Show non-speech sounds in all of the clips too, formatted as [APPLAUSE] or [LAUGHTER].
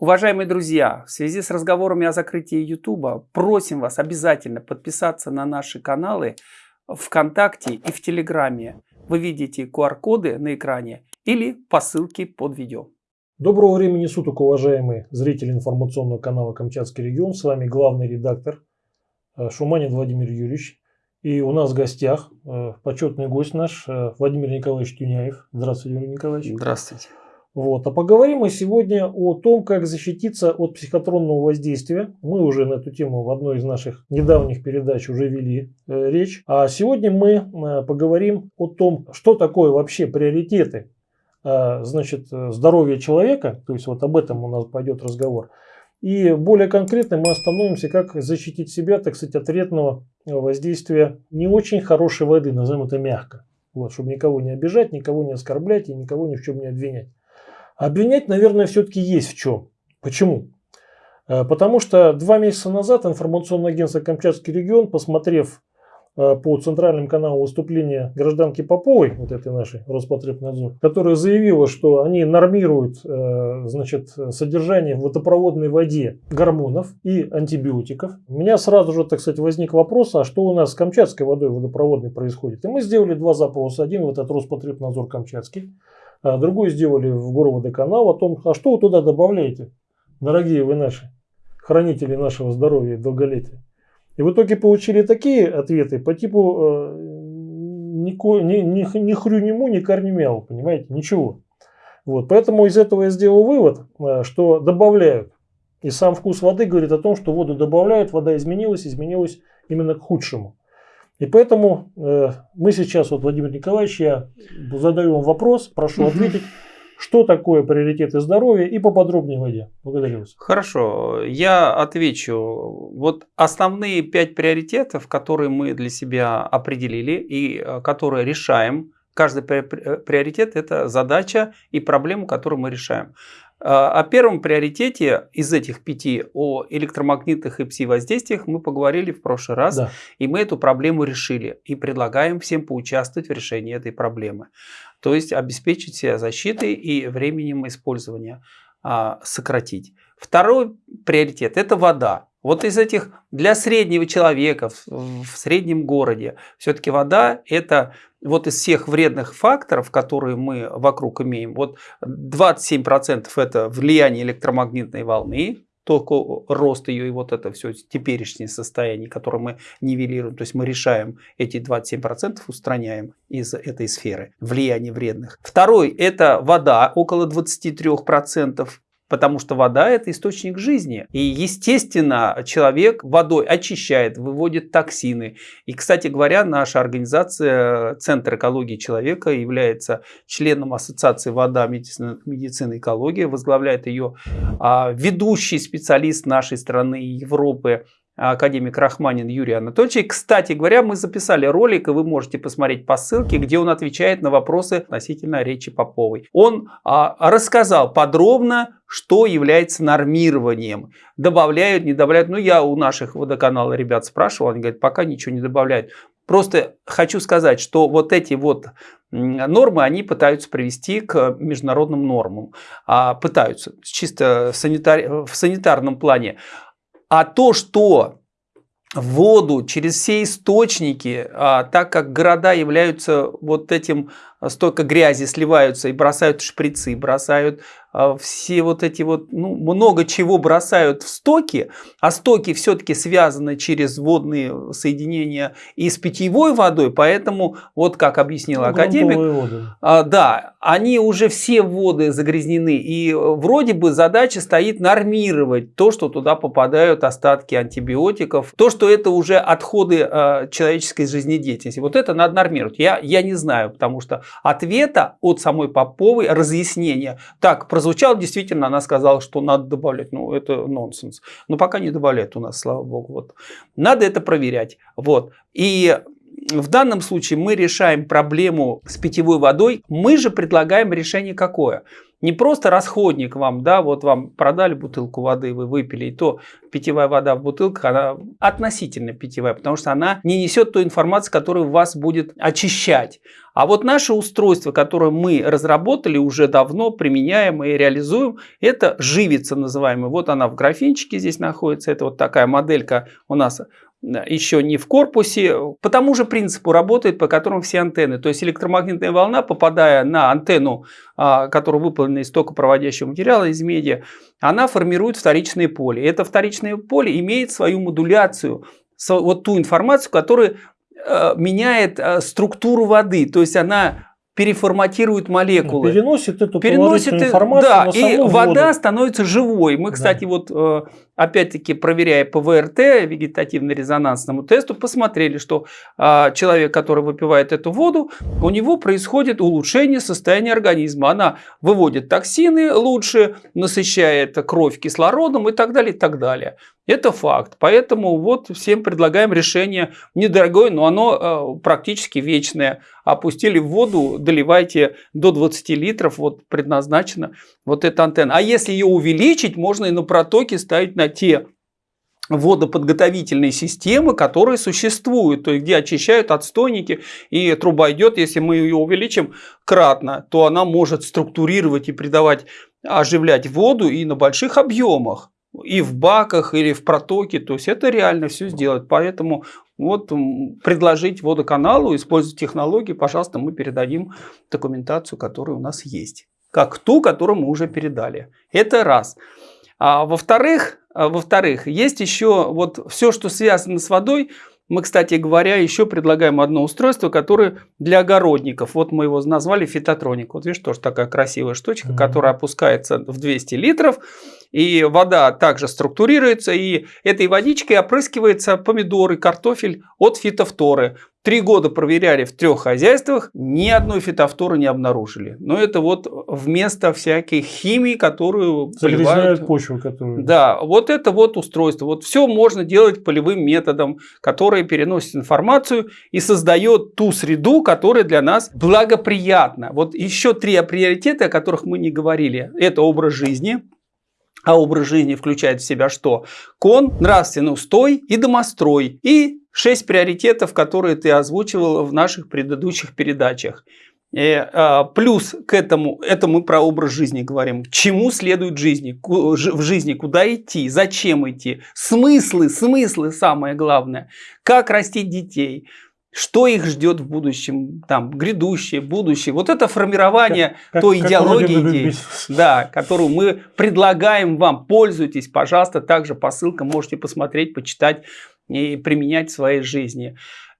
Уважаемые друзья, в связи с разговорами о закрытии YouTube, просим вас обязательно подписаться на наши каналы ВКонтакте и в Телеграме. Вы видите QR-коды на экране или по ссылке под видео. Доброго времени суток, уважаемые зрители информационного канала «Камчатский регион». С вами главный редактор э, Шуманин Владимир Юрьевич. И у нас в гостях э, почетный гость наш э, Владимир Николаевич Тюняев. Здравствуйте, Владимир Николаевич. Здравствуйте. Вот. А поговорим мы сегодня о том, как защититься от психотронного воздействия. Мы уже на эту тему в одной из наших недавних передач уже вели э, речь. А сегодня мы э, поговорим о том, что такое вообще приоритеты э, значит, здоровья человека. То есть вот об этом у нас пойдет разговор. И более конкретно мы остановимся, как защитить себя, так сказать, от вредного воздействия не очень хорошей воды, назовем это мягко. Вот, чтобы никого не обижать, никого не оскорблять и никого ни в чем не обвинять. Обвинять, наверное, все-таки есть в чем. Почему? Э, потому что два месяца назад информационное агентство «Камчатский регион», посмотрев э, по центральным каналам выступления гражданки Поповой, вот этой нашей Роспотребнадзор, которая заявила, что они нормируют э, значит, содержание в водопроводной воде гормонов и антибиотиков. У меня сразу же, так сказать, возник вопрос, а что у нас с камчатской водой водопроводной происходит? И мы сделали два запроса. Один вот от Роспотребнадзор Камчатский, а другой сделали в Горводоканал о том, а что вы туда добавляете, дорогие вы наши, хранители нашего здоровья и долголетия. И в итоге получили такие ответы по типу э, ни, ни, ни, ни хрю нему, ни корни мяу, понимаете, ничего. Вот, поэтому из этого я сделал вывод, э, что добавляют. И сам вкус воды говорит о том, что воду добавляют, вода изменилась, изменилась именно к худшему. И поэтому э, мы сейчас, вот Владимир Николаевич, я задаю вам вопрос, прошу ответить, что такое приоритеты здоровья и поподробнее воде. Благодарю вас. Хорошо, я отвечу. Вот основные пять приоритетов, которые мы для себя определили и э, которые решаем. Каждый приоритет – это задача и проблему, которую мы решаем. А, о первом приоритете из этих пяти, о электромагнитных и пси-воздействиях, мы поговорили в прошлый раз, да. и мы эту проблему решили. И предлагаем всем поучаствовать в решении этой проблемы. То есть обеспечить себя защитой и временем использования а, сократить. Второй приоритет – это вода. Вот из этих для среднего человека в, в среднем городе все-таки вода это вот из всех вредных факторов, которые мы вокруг имеем, вот 27% это влияние электромагнитной волны, только рост ее и вот это все теперешнее состояние, которое мы нивелируем, то есть мы решаем эти 27%, устраняем из этой сферы влияния вредных. Второй это вода, около 23%. Потому что вода – это источник жизни. И, естественно, человек водой очищает, выводит токсины. И, кстати говоря, наша организация Центр экологии человека является членом Ассоциации вода, медицина, медицина экология. Возглавляет ее а, ведущий специалист нашей страны и Европы академик Рахманин Юрий Анатольевич. Кстати говоря, мы записали ролик, и вы можете посмотреть по ссылке, где он отвечает на вопросы относительно речи Поповой. Он а, рассказал подробно, что является нормированием. Добавляют, не добавляют. Ну, я у наших водоканала ребят спрашивал, они говорят, пока ничего не добавляют. Просто хочу сказать, что вот эти вот нормы, они пытаются привести к международным нормам. А, пытаются, чисто санитар... в санитарном плане. А то, что воду через все источники, а, так как города являются вот этим, столько грязи сливаются и бросают шприцы, бросают а, все вот эти вот, ну, много чего бросают в стоки, а стоки все-таки связаны через водные соединения и с питьевой водой, поэтому, вот как объяснил ну, академик, а, да, они уже все воды загрязнены, и вроде бы задача стоит нормировать то, что туда попадают остатки антибиотиков, то, что это уже отходы человеческой жизнедеятельности. Вот это надо нормировать. Я, я не знаю, потому что ответа от самой Поповой, разъяснения, так, прозвучало действительно, она сказала, что надо добавлять. Ну, это нонсенс. Но пока не добавляют у нас, слава богу. Вот. Надо это проверять. Вот. И в данном случае мы решаем проблему с питьевой водой. Мы же предлагаем решение какое? Не просто расходник вам, да, вот вам продали бутылку воды, вы выпили, и то питьевая вода в бутылках, она относительно питьевая, потому что она не несет той информации, которая вас будет очищать. А вот наше устройство, которое мы разработали уже давно, применяем и реализуем, это живица называемая. Вот она в графинчике здесь находится, это вот такая моделька у нас еще не в корпусе, по тому же принципу работает, по которому все антенны. То есть электромагнитная волна, попадая на антенну, а, которая выполнена из токопроводящего материала, из меди, она формирует вторичное поле. Это вторичное поле имеет свою модуляцию, вот ту информацию, которая э, меняет э, структуру воды. То есть она переформатирует молекулы. Переносит эту переносит информацию да, на саму и воду. вода становится живой. Мы, кстати, да. вот э, опять-таки проверяя по ВРТ, вегетативно-резонансному тесту, посмотрели, что э, человек, который выпивает эту воду, у него происходит улучшение состояния организма. Она выводит токсины лучше, насыщает кровь кислородом и так далее, и так далее. Это факт. Поэтому вот всем предлагаем решение недорогое, но оно э, практически вечное. Опустили в воду, доливайте до 20 литров, вот предназначена вот эта антенна. А если ее увеличить, можно и на протоке ставить на те водоподготовительные системы, которые существуют, то есть где очищают отстойники, и труба идет, если мы ее увеличим кратно, то она может структурировать и придавать, оживлять воду и на больших объемах и в баках, или в протоке. То есть это реально все сделать. Поэтому вот предложить водоканалу, использовать технологии, пожалуйста, мы передадим документацию, которая у нас есть. Как ту, которую мы уже передали. Это раз. А во-вторых, а, во-вторых, есть еще вот все, что связано с водой, мы, кстати говоря, еще предлагаем одно устройство, которое для огородников. Вот мы его назвали фитотроник. Вот видишь, тоже такая красивая штучка, mm-hmm. которая опускается в 200 литров. И вода также структурируется, и этой водичкой опрыскивается помидоры, картофель от фитофторы. Три года проверяли в трех хозяйствах, ни одной фитофторы не обнаружили. Но это вот вместо всякой химии, которую поливают. почву. Которую... Да, вот это вот устройство. Вот все можно делать полевым методом, который переносит информацию и создает ту среду, которая для нас благоприятна. Вот еще три приоритета, о которых мы не говорили. Это образ жизни, а образ жизни включает в себя что? Кон, нравственный устой и домострой. И шесть приоритетов, которые ты озвучивал в наших предыдущих передачах. И, э, а, плюс к этому, это мы про образ жизни говорим. К чему следует жизни, в жизни, куда идти, зачем идти, смыслы, смыслы самое главное, как растить детей, что их ждет в будущем, там, грядущее, будущее. Вот это формирование как, той как, идеологии, да, которую мы предлагаем вам. Пользуйтесь, пожалуйста, также по ссылкам можете посмотреть, почитать и применять в своей жизни.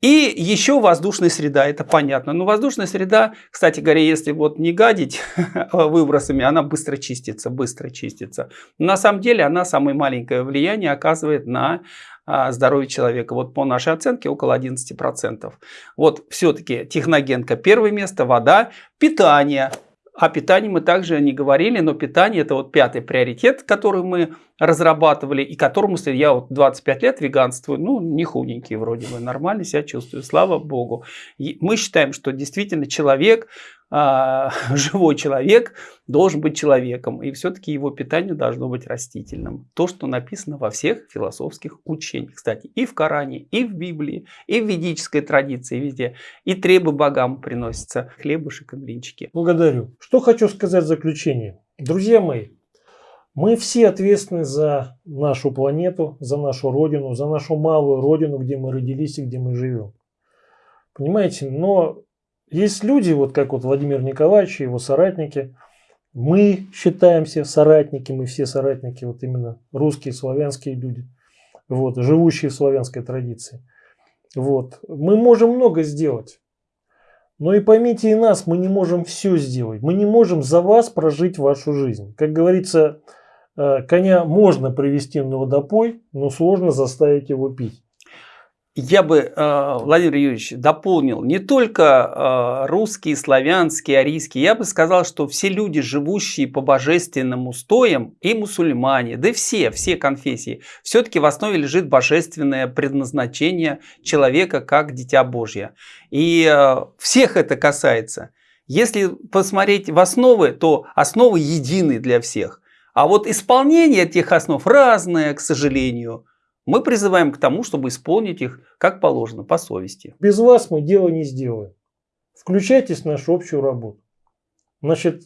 И еще воздушная среда, это понятно. Но воздушная среда, кстати говоря, если вот не гадить [LAUGHS] выбросами, она быстро чистится, быстро чистится. Но на самом деле она самое маленькое влияние оказывает на а, здоровье человека. Вот по нашей оценке около 11%. Вот все-таки техногенка первое место, вода, питание о питании мы также не говорили, но питание это вот пятый приоритет, который мы разрабатывали и которому я вот 25 лет веганствую, ну не худенький вроде бы, нормально себя чувствую, слава богу. И мы считаем, что действительно человек [LAUGHS] живой человек должен быть человеком, и все-таки его питание должно быть растительным. То, что написано во всех философских учениях, кстати, и в Коране, и в Библии, и в ведической традиции, везде. И требы богам приносятся, хлебушек и блинчики. Благодарю. Что хочу сказать в заключение. Друзья мои, мы все ответственны за нашу планету, за нашу родину, за нашу малую родину, где мы родились и где мы живем. Понимаете, но есть люди, вот как вот Владимир Николаевич и его соратники, мы считаемся соратники, мы все соратники, вот именно русские, славянские люди, вот, живущие в славянской традиции. Вот. Мы можем много сделать. Но и поймите и нас, мы не можем все сделать. Мы не можем за вас прожить вашу жизнь. Как говорится, э, коня можно привести на водопой, но сложно заставить его пить. Я бы, э, Владимир Юрьевич, дополнил не только э, русские, славянские, арийские. Я бы сказал, что все люди, живущие по божественным устоям, и мусульмане, да все, все конфессии, все-таки в основе лежит божественное предназначение человека как дитя Божье. И э, всех это касается. Если посмотреть в основы, то основы едины для всех. А вот исполнение этих основ разное, к сожалению. Мы призываем к тому, чтобы исполнить их как положено, по совести. Без вас мы дело не сделаем. Включайтесь в нашу общую работу. Значит,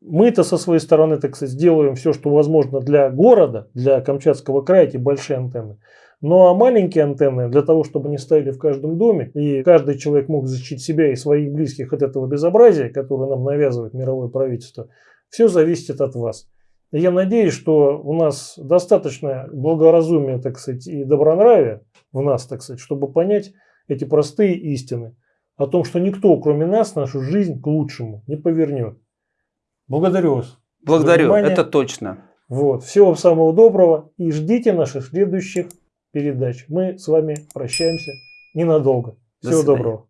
мы-то со своей стороны, так сказать, сделаем все, что возможно для города, для Камчатского края, эти большие антенны. Ну а маленькие антенны, для того, чтобы они стояли в каждом доме, и каждый человек мог защитить себя и своих близких от этого безобразия, которое нам навязывает мировое правительство, все зависит от вас. Я надеюсь, что у нас достаточно благоразумия, так сказать, и добронравия в нас, так сказать, чтобы понять эти простые истины о том, что никто, кроме нас, нашу жизнь к лучшему не повернет. Благодарю вас. Благодарю, это точно. Вот. Всего самого доброго и ждите наших следующих передач. Мы с вами прощаемся ненадолго. Всего доброго.